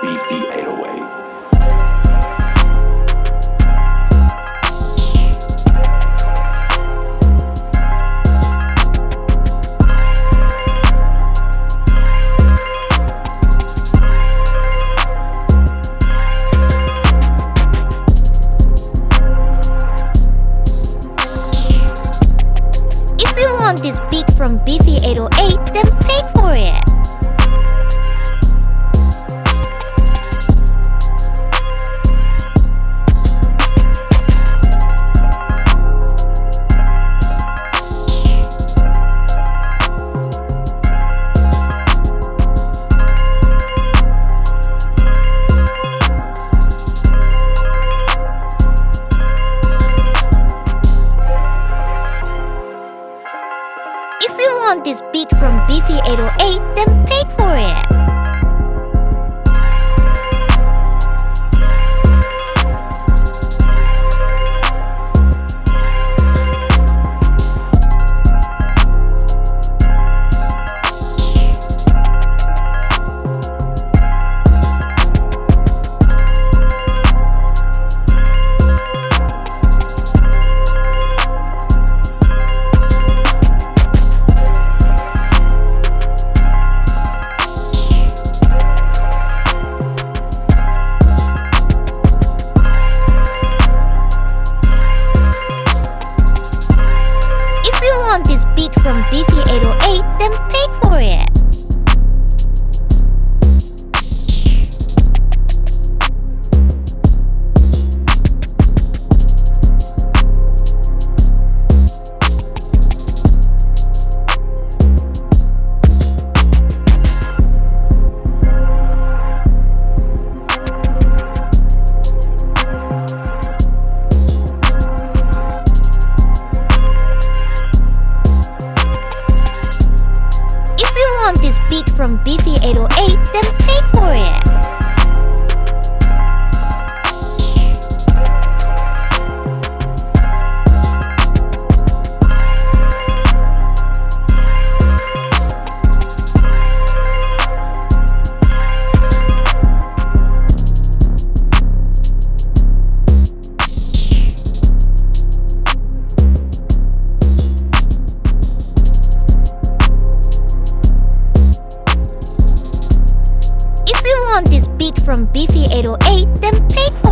BV808. Want this beat from Beefy 808, then pay for it. Want this beat from Beefy 808, then pay for it. Want this beat from Beefy 808, then pay for it. If you want this